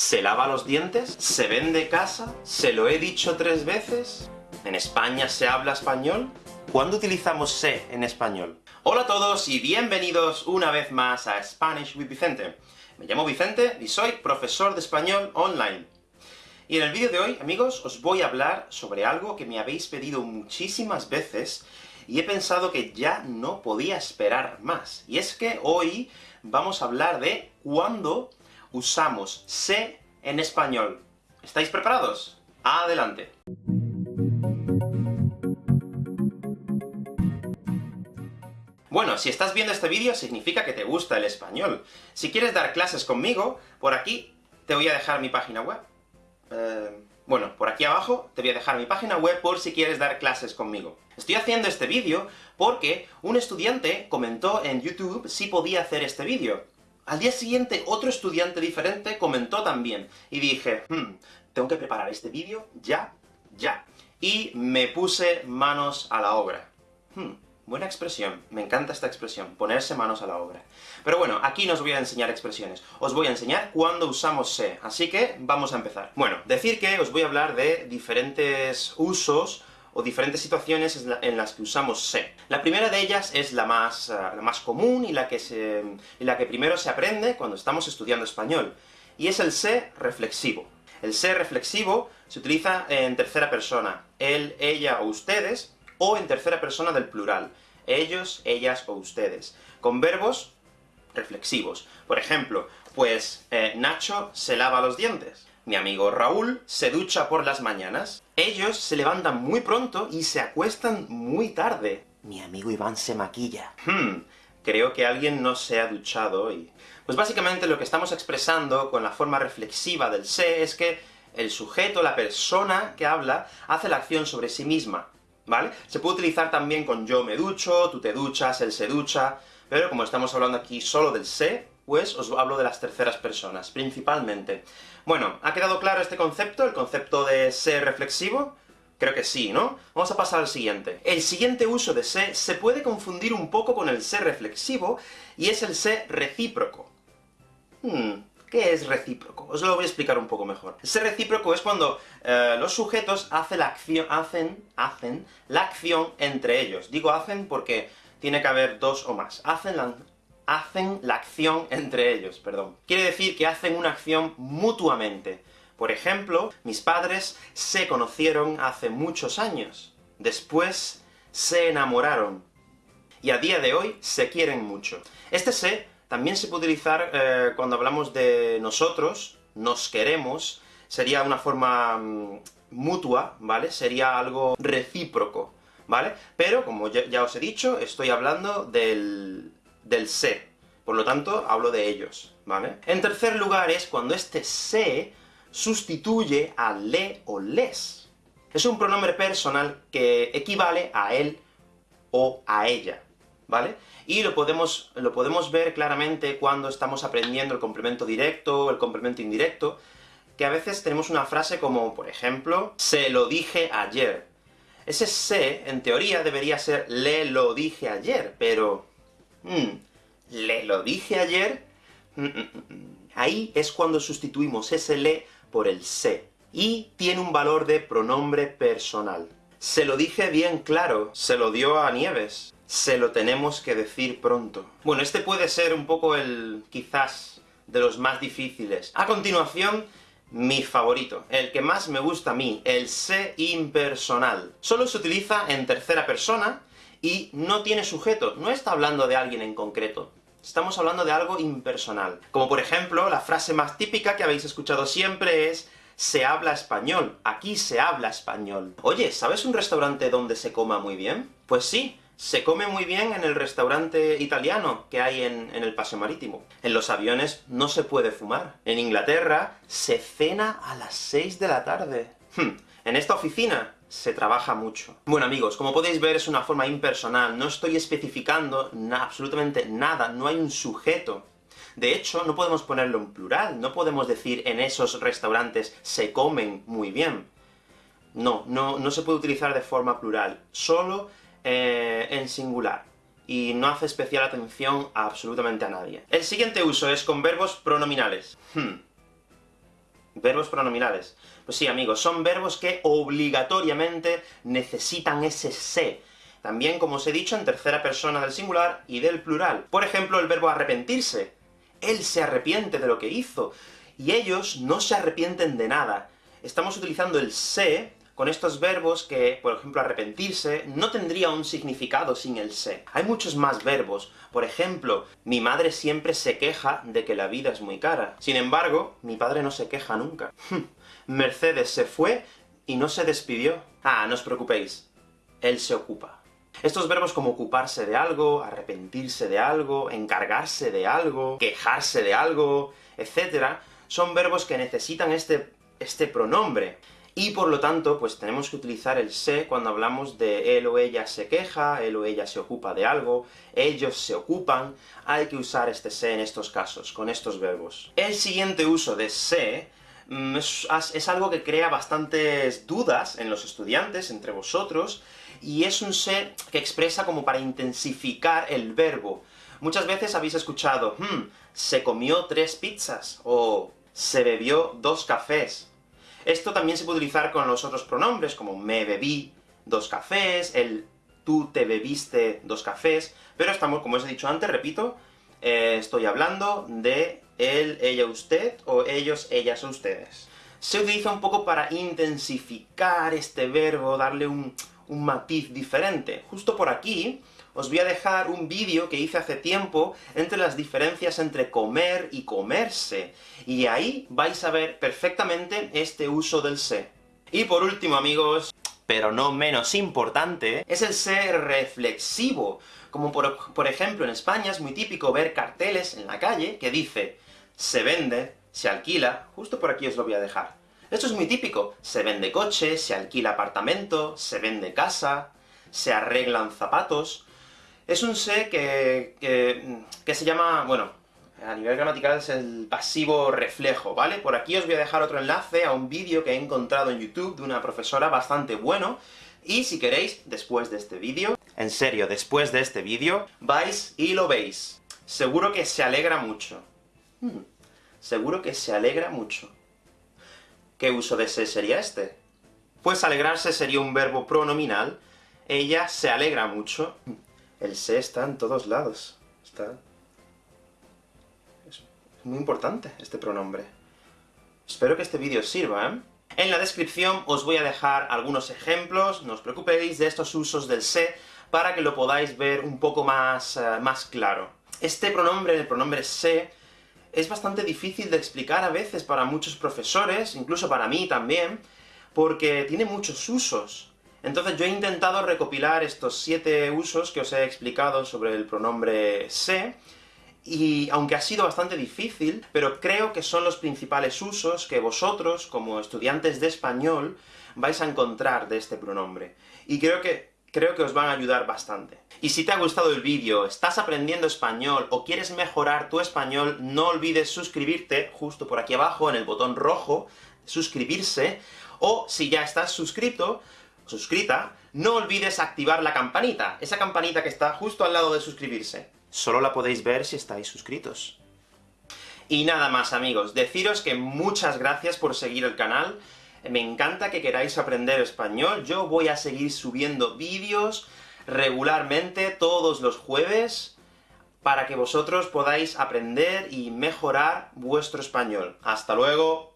¿Se lava los dientes? ¿Se vende casa? ¿Se lo he dicho tres veces? ¿En España se habla español? ¿Cuándo utilizamos se en español? Hola a todos y bienvenidos una vez más a Spanish with Vicente. Me llamo Vicente y soy profesor de español online. Y en el vídeo de hoy, amigos, os voy a hablar sobre algo que me habéis pedido muchísimas veces, y he pensado que ya no podía esperar más. Y es que hoy vamos a hablar de cuándo usamos se en español. ¿Estáis preparados? ¡Adelante! Bueno, si estás viendo este vídeo significa que te gusta el español. Si quieres dar clases conmigo, por aquí te voy a dejar mi página web. Eh, bueno, por aquí abajo te voy a dejar mi página web por si quieres dar clases conmigo. Estoy haciendo este vídeo porque un estudiante comentó en YouTube si podía hacer este vídeo. Al día siguiente, otro estudiante diferente comentó también, y dije, hmm, tengo que preparar este vídeo ya, ya. Y me puse manos a la obra. Hmm, buena expresión, me encanta esta expresión, ponerse manos a la obra. Pero bueno, aquí no os voy a enseñar expresiones, os voy a enseñar cuándo usamos se, así que vamos a empezar. Bueno, decir que os voy a hablar de diferentes usos o diferentes situaciones en las que usamos se. La primera de ellas es la más, eh, la más común y la, que se, y la que primero se aprende cuando estamos estudiando español, y es el se reflexivo. El se reflexivo se utiliza en tercera persona, él, ella o ustedes, o en tercera persona del plural, ellos, ellas o ustedes, con verbos reflexivos. Por ejemplo, pues eh, Nacho se lava los dientes. Mi amigo Raúl se ducha por las mañanas. Ellos se levantan muy pronto y se acuestan muy tarde. Mi amigo Iván se maquilla. Hmm, creo que alguien no se ha duchado hoy. Pues básicamente lo que estamos expresando con la forma reflexiva del se es que el sujeto, la persona que habla, hace la acción sobre sí misma, ¿vale? Se puede utilizar también con yo me ducho, tú te duchas, él se ducha, pero como estamos hablando aquí solo del se, pues os hablo de las terceras personas, principalmente. Bueno, ¿ha quedado claro este concepto, el concepto de ser reflexivo? Creo que sí, ¿no? Vamos a pasar al siguiente. El siguiente uso de se se puede confundir un poco con el ser reflexivo, y es el ser recíproco. Hmm, ¿Qué es recíproco? Os lo voy a explicar un poco mejor. Ser recíproco es cuando eh, los sujetos hacen la, acción, hacen, hacen la acción entre ellos. Digo hacen porque tiene que haber dos o más. Hacen la, hacen la acción entre ellos, perdón. Quiere decir que hacen una acción mutuamente. Por ejemplo, mis padres se conocieron hace muchos años. Después se enamoraron. Y a día de hoy se quieren mucho. Este se también se puede utilizar eh, cuando hablamos de nosotros, nos queremos, sería una forma mm, mutua, ¿vale? Sería algo recíproco, ¿vale? Pero, como ya os he dicho, estoy hablando del, del se. Por lo tanto, hablo de ellos, ¿vale? En tercer lugar es cuando este se sustituye a le o les. Es un pronombre personal que equivale a él o a ella, ¿vale? Y lo podemos, lo podemos ver claramente cuando estamos aprendiendo el complemento directo, el complemento indirecto, que a veces tenemos una frase como, por ejemplo, se lo dije ayer. Ese se, en teoría, debería ser le lo dije ayer, pero le lo dije ayer, mm, mm, ahí es cuando sustituimos ese le por el se, y tiene un valor de pronombre personal. Se lo dije bien claro, se lo dio a Nieves, se lo tenemos que decir pronto. Bueno, este puede ser un poco el, quizás, de los más difíciles. A continuación, mi favorito, el que más me gusta a mí, el se impersonal. Solo se utiliza en tercera persona, y no tiene sujeto, no está hablando de alguien en concreto. Estamos hablando de algo impersonal. Como por ejemplo, la frase más típica que habéis escuchado siempre es se habla español, aquí se habla español. Oye, ¿sabes un restaurante donde se coma muy bien? Pues sí, se come muy bien en el restaurante italiano que hay en, el Paseo Marítimo. En los aviones no se puede fumar. En Inglaterra se cena a las 6 de la tarde. Hmm, en esta oficina se trabaja mucho. Bueno amigos, como podéis ver es una forma impersonal, no estoy especificando absolutamente nada, no hay un sujeto. De hecho, no podemos ponerlo en plural, no podemos decir en esos restaurantes se comen muy bien. No, no, no se puede utilizar de forma plural, solo eh, en singular y no hace especial atención a absolutamente a nadie. El siguiente uso es con verbos pronominales. Hmm. Verbos pronominales. Pues sí, amigos, son verbos que obligatoriamente necesitan ese se. También, como os he dicho, en tercera persona del singular y del plural. Por ejemplo, el verbo arrepentirse. Él se arrepiente de lo que hizo, y ellos no se arrepienten de nada. Estamos utilizando el se con estos verbos que, por ejemplo, arrepentirse, no tendría un significado sin el se. Hay muchos más verbos. Por ejemplo, mi madre siempre se queja de que la vida es muy cara. Sin embargo, mi padre no se queja nunca. Mercedes se fue y no se despidió. Ah, no os preocupéis. Él se ocupa. Estos verbos como ocuparse de algo, arrepentirse de algo, encargarse de algo, quejarse de algo, etc., son verbos que necesitan este, este pronombre y por lo tanto, pues tenemos que utilizar el se cuando hablamos de él o ella se queja, él o ella se ocupa de algo, ellos se ocupan, hay que usar este se en estos casos, con estos verbos. El siguiente uso de se mm, es, algo que crea bastantes dudas en los estudiantes, entre vosotros, y es un se que expresa como para intensificar el verbo. Muchas veces habéis escuchado, hmm, se comió tres pizzas, o se bebió dos cafés, esto también se puede utilizar con los otros pronombres, como me bebí dos cafés, el tú te bebiste dos cafés, pero estamos, como os he dicho antes, repito, eh, estoy hablando de él, ella, usted, o ellos, ellas, ustedes. Se utiliza un poco para intensificar este verbo, darle un, un matiz diferente. Justo por aquí, os voy a dejar un vídeo que hice hace tiempo entre las diferencias entre comer y comerse, y ahí vais a ver perfectamente este uso del se. Y por último, amigos, pero no menos importante, es el se reflexivo. Como por, por ejemplo, en España es muy típico ver carteles en la calle que dice se vende, se alquila, justo por aquí os lo voy a dejar. Esto es muy típico, se vende coche, se alquila apartamento, se vende casa, se arreglan zapatos, es un se que, que, se llama, bueno, a nivel gramatical es el pasivo reflejo, ¿vale? Por aquí os voy a dejar otro enlace a un vídeo que he encontrado en YouTube de una profesora bastante bueno, y si queréis, después de este vídeo, en serio, después de este vídeo, vais y lo veis. Seguro que se alegra mucho. Hmm, seguro que se alegra mucho. ¿Qué uso de se sería este? Pues alegrarse sería un verbo pronominal, ella se alegra mucho. El se está en todos lados. Está... Es muy importante este pronombre. Espero que este vídeo sirva, ¿eh? En la descripción os voy a dejar algunos ejemplos, no os preocupéis, de estos usos del se, para que lo podáis ver un poco más, eh, más claro. Este pronombre, el pronombre se, es bastante difícil de explicar a veces para muchos profesores, incluso para mí también, porque tiene muchos usos. Entonces yo he intentado recopilar estos siete usos que os he explicado sobre el pronombre se, y aunque ha sido bastante difícil, pero creo que son los principales usos que vosotros, como estudiantes de español, vais a encontrar de este pronombre. Y creo que, creo que os van a ayudar bastante. Y si te ha gustado el vídeo, estás aprendiendo español, o quieres mejorar tu español, no olvides suscribirte, justo por aquí abajo, en el botón rojo, suscribirse, o si ya estás suscrito, suscrita, no olvides activar la campanita, esa campanita que está justo al lado de suscribirse. Solo la podéis ver si estáis suscritos. Y nada más, amigos, deciros que muchas gracias por seguir el canal, me encanta que queráis aprender español, yo voy a seguir subiendo vídeos regularmente, todos los jueves, para que vosotros podáis aprender y mejorar vuestro español. ¡Hasta luego!